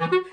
Mm-hmm.